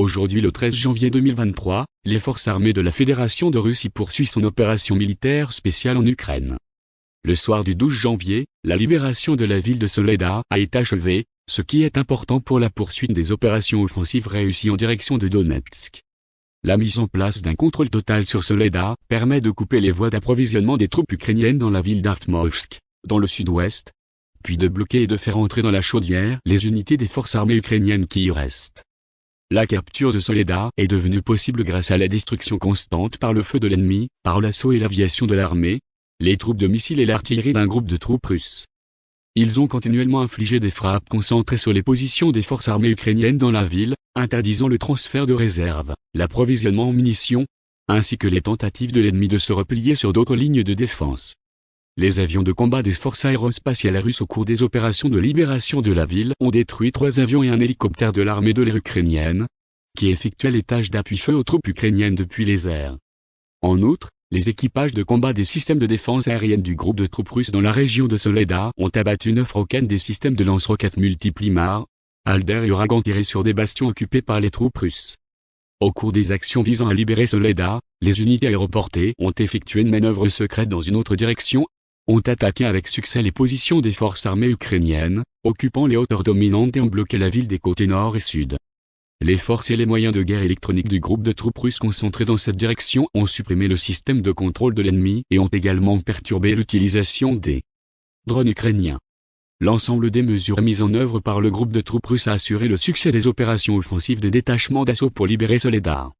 Aujourd'hui le 13 janvier 2023, les forces armées de la Fédération de Russie poursuivent son opération militaire spéciale en Ukraine. Le soir du 12 janvier, la libération de la ville de Soledar a été achevée, ce qui est important pour la poursuite des opérations offensives réussies en direction de Donetsk. La mise en place d'un contrôle total sur Soledar permet de couper les voies d'approvisionnement des troupes ukrainiennes dans la ville d'Artmovsk, dans le sud-ouest, puis de bloquer et de faire entrer dans la chaudière les unités des forces armées ukrainiennes qui y restent. La capture de Soledar est devenue possible grâce à la destruction constante par le feu de l'ennemi, par l'assaut et l'aviation de l'armée, les troupes de missiles et l'artillerie d'un groupe de troupes russes. Ils ont continuellement infligé des frappes concentrées sur les positions des forces armées ukrainiennes dans la ville, interdisant le transfert de réserves, l'approvisionnement en munitions, ainsi que les tentatives de l'ennemi de se replier sur d'autres lignes de défense. Les avions de combat des forces aérospatiales russes au cours des opérations de libération de la ville ont détruit trois avions et un hélicoptère de l'armée de l'air ukrainienne, qui effectuaient les tâches d'appui-feu aux troupes ukrainiennes depuis les airs. En outre, les équipages de combat des systèmes de défense aérienne du groupe de troupes russes dans la région de Soledar ont abattu neuf roquettes des systèmes de lance-roquettes multiplimar, Alder et Uragan tirés sur des bastions occupés par les troupes russes. Au cours des actions visant à libérer Soledar, les unités aéroportées ont effectué une manœuvre secrète dans une autre direction, ont attaqué avec succès les positions des forces armées ukrainiennes, occupant les hauteurs dominantes et ont bloqué la ville des côtés nord et sud. Les forces et les moyens de guerre électronique du groupe de troupes russes concentrés dans cette direction ont supprimé le système de contrôle de l'ennemi et ont également perturbé l'utilisation des drones ukrainiens. L'ensemble des mesures mises en œuvre par le groupe de troupes russes a assuré le succès des opérations offensives des détachements d'assaut pour libérer Soledar.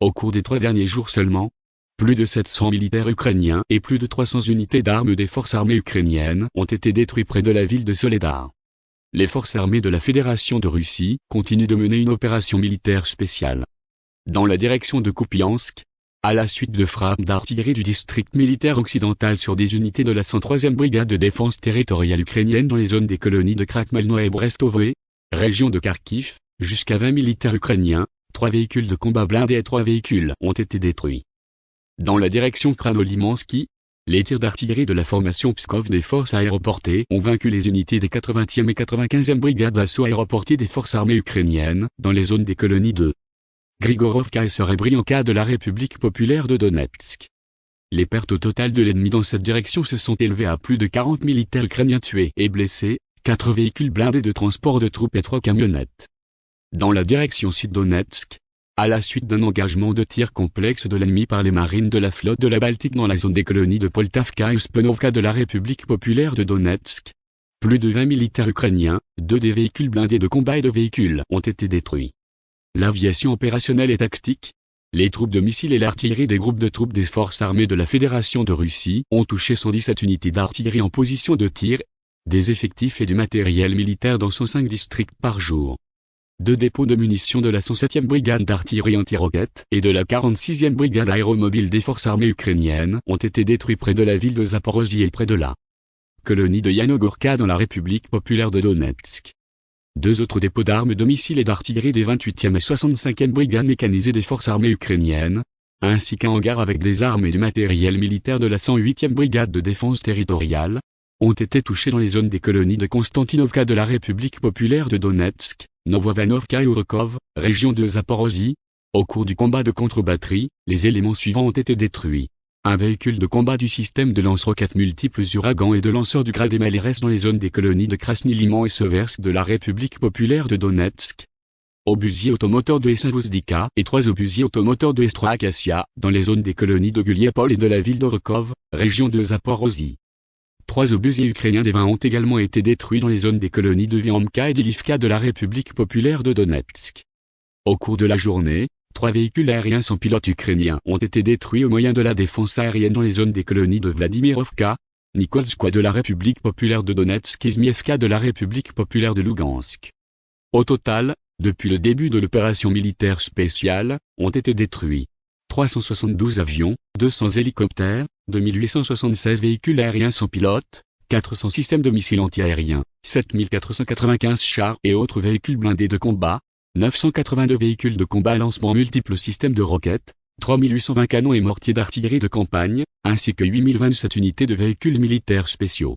Au cours des trois derniers jours seulement, plus de 700 militaires ukrainiens et plus de 300 unités d'armes des forces armées ukrainiennes ont été détruits près de la ville de Soledar. Les forces armées de la Fédération de Russie continuent de mener une opération militaire spéciale. Dans la direction de Kupiansk, à la suite de frappes d'artillerie du district militaire occidental sur des unités de la 103e brigade de défense territoriale ukrainienne dans les zones des colonies de Krakmalno et Brestovoe, région de Kharkiv, jusqu'à 20 militaires ukrainiens, trois véhicules de combat blindés et trois véhicules ont été détruits. Dans la direction Kranolimansky, les tirs d'artillerie de la formation Pskov des forces aéroportées ont vaincu les unités des 80e et 95e brigades d'assaut aéroportées des forces armées ukrainiennes dans les zones des colonies de Grigorovka et Serebrianka de la République populaire de Donetsk. Les pertes totales de l'ennemi dans cette direction se sont élevées à plus de 40 militaires ukrainiens tués et blessés, 4 véhicules blindés de transport de troupes et 3 camionnettes. Dans la direction sud-Donetsk, à la suite d'un engagement de tir complexe de l'ennemi par les marines de la flotte de la Baltique dans la zone des colonies de Poltavka et Spenovka de la République populaire de Donetsk. Plus de 20 militaires ukrainiens, deux des véhicules blindés de combat et de véhicules ont été détruits. L'aviation opérationnelle et tactique, les troupes de missiles et l'artillerie des groupes de troupes des forces armées de la Fédération de Russie ont touché 117 unités d'artillerie en position de tir, des effectifs et du matériel militaire dans 105 districts par jour. Deux dépôts de munitions de la 107e brigade d'artillerie anti-roquettes et de la 46e brigade aéromobile des forces armées ukrainiennes ont été détruits près de la ville de Zaporozhye et près de la colonie de Yanogorka dans la République populaire de Donetsk. Deux autres dépôts d'armes de missiles et d'artillerie des 28e et 65e brigades mécanisées des forces armées ukrainiennes, ainsi qu'un hangar avec des armes et du matériel militaire de la 108e brigade de défense territoriale, ont été touchés dans les zones des colonies de Konstantinovka de la République populaire de Donetsk, Novovanovka et Urkov, région de Zaporozhye. Au cours du combat de contre-batterie, les éléments suivants ont été détruits. Un véhicule de combat du système de lance-roquettes multiples Uragan et de lanceurs du grade MLRS dans les zones des colonies de Krasny Liman et Seversk de la République populaire de Donetsk. Obusier automoteur de Essavozdika et trois obusiers automoteurs de Estra dans les zones des colonies de Guliapol et de la ville d'Orkov, région de Zaporozhye. Trois obusiers ukrainiens des 20 ont également été détruits dans les zones des colonies de Viamka et d'Ilivka de la République populaire de Donetsk. Au cours de la journée, trois véhicules aériens sans pilote ukrainiens ont été détruits au moyen de la défense aérienne dans les zones des colonies de Vladimirovka, Nikolskoye de la République populaire de Donetsk et Zmievka de la République populaire de Lugansk. Au total, depuis le début de l'opération militaire spéciale, ont été détruits 372 avions, 200 hélicoptères, 2876 véhicules aériens sans pilote, 400 systèmes de missiles antiaériens, 7495 chars et autres véhicules blindés de combat, 982 véhicules de combat à lancement multiples systèmes de roquettes, 3820 canons et mortiers d'artillerie de campagne, ainsi que 8027 unités de véhicules militaires spéciaux.